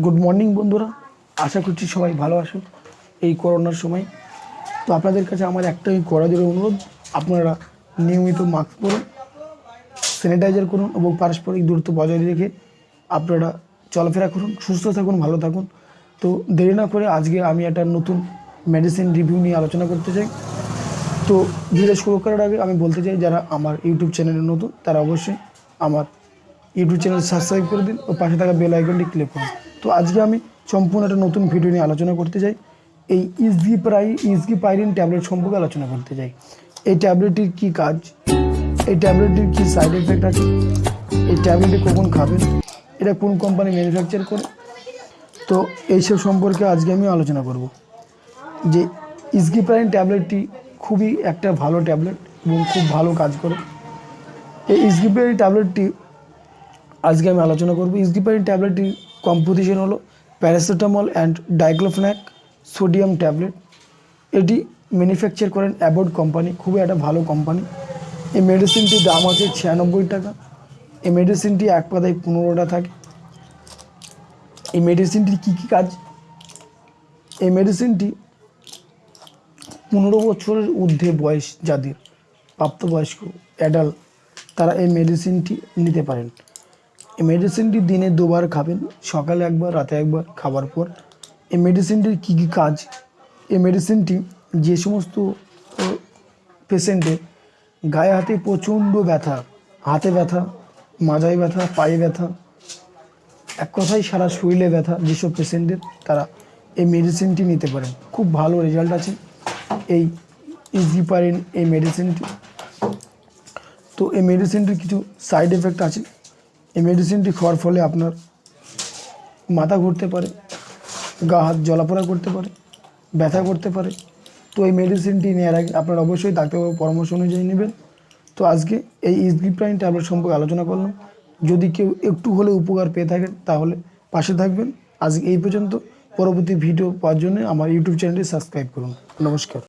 Good morning বন্ধুরা। আশা করছি সবাই ভালো আছো এই করোনার সময়। তো আপনাদের কাছে আমার একটাই কড়াজোর অনুরোধ, আপনারা নিয়মিত মাস্ক পরুন স্যানিটাইজার করুন এবং পারস্পরিক দূরত্ব বজায় রেখে আপনারা চলাফেরা করুন, সুস্থ থাকুন, ভালো থাকুন। তো দেরি না করে আজকে আমি একটা নতুন মেডিসিন রিভিউ নিয়ে আলোচনা করতে চাই। তো ভিডিও শুরু করার আগে আমি বলতে চাই, যারা আমার ইউটিউব চ্যানেলে নতুন, তারা অবশ্যই আমার ইউটিউব চ্যানেল সাবস্ক্রাইব করে দিন ও পাশে থাকা বেল আইকনটি ক্লিক করুন। তো আজকে আমি সম্পূর্ণ একটা নতুন ভিডিও নিয়ে আলোচনা করতে চাই। এই ইসগি প্রাই ইসগি পাইরিন ট্যাবলেট সম্পর্কে আলোচনা করতে চাই। এই ট্যাবলেটটির কী কাজ? এই ট্যাবলেটটির কী সাইড এফেক্ট আছে? এই ট্যাবলেটটি কখন খাবেন এটা কোন কোম্পানি ম্যানুফ্যাকচার করে? তো এইসব সম্পর্কে আজকে আমি আলোচনা করব। যে ইসগিপ্রাইন ট্যাবলেটটি খুবই একটা ভালো ট্যাবলেট এবং খুব ভালো কাজ করে। এই ইসগিপ্রাইন ট্যাবলেটটি আজকে আমি আলোচনা করব ইসগিপ্রাইন ট্যাবলেটটির কম্পোজিশন হলো paracetamol and diclofenac sodium tablet এটি ম্যানুফ্যাকচার করেন অ্যাবোর্ড কোম্পানি খুবই একটা ভালো কোম্পানি এই মেডিসিনটির দাম আছে ছিয়ানব্বই টাকা। এই মেডিসিনটি এক পাতায় পনেরোটা থাকে। এই মেডিসিনটির কী কী কাজ? এই মেডিসিনটি পনেরো বছরের ঊর্ধ্বে বয়স যাদের, প্রাপ্তবয়স্ক অ্যাডাল্ট তারা এই মেডিসিনটি নিতে পারেন। এই মেডিসিনটি দিনে দুবার খাবেন, সকালে একবার, রাতে একবার, খাবার পর। এই মেডিসিনটির কী কী কাজ? এই মেডিসিনটি যে সমস্ত পেশেন্টের গায়ে হাতে প্রচণ্ড ব্যথা, হাতে ব্যথা, মাজায় ব্যথা, পায়ে ব্যথা, এক কথায় সারা শরীরে ব্যথা যেসব পেশেন্টের তারা এই মেডিসিনটি নিতে পারেন। খুব ভালো রেজাল্ট আছে এই ইজি পারেন এই মেডিসিনটি তো এই মেডিসিনটির কিছু সাইড এফেক্ট আছে। এই মেডিসিনটি খাওয়ার ফলে আপনার মাথা ঘুরতে পারে, গা হাত জলাপোড়া করতে পারে, ব্যথা করতে পারে। তো এই মেডিসিনটি নেওয়ার আগে আপনারা অবশ্যই ডাক্তারবাবুর পরামর্শ অনুযায়ী নেবেন। তো আজকে এই ইসগিপ্রাইন ট্যাবলেট সম্পর্কে আলোচনা করলাম। যদি কেউ একটু হলেও উপকার পেয়ে থাকেন, তাহলে পাশে থাকবেন। আজকে এই পর্যন্ত। পরবর্তী ভিডিও পাওয়ার জন্য আমার ইউটিউব চ্যানেলটি সাবস্ক্রাইব করুন। নমস্কার।